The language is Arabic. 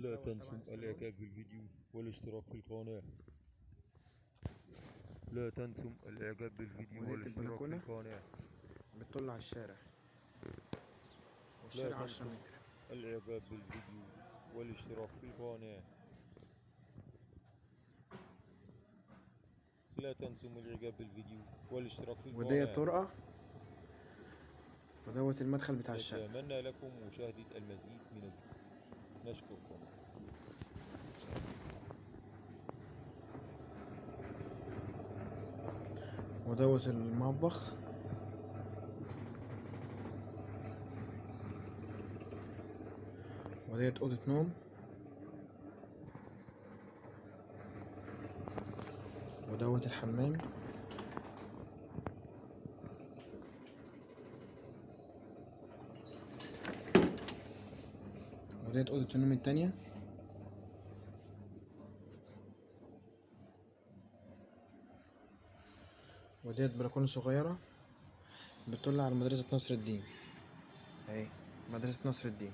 لا تنسوا الاعجاب بالفيديو والاشتراك في القناة. لا تنسوا الاعجاب بالفيديو والاشتراك في؟ القناة. بتطل على الشارع. والشارع لا 10 تنسوا متر. الاعجاب بالفيديو والاشتراك في القناة. لا تنسوا الاعجاب بالفيديو والاشتراك في القناة. ودي طرقة؟ ودوت المدخل بتاع الشقة نتمنى لكم مشاهدة المزيد من الفيديو. ودوت المطبخ. وديت أوضة نوم. ودوت الحمام. وديت أوضة النوم التانية. وديت بلكونة صغيرة بتطل على مدرسة نصر الدين. أهي مدرسة نصر الدين.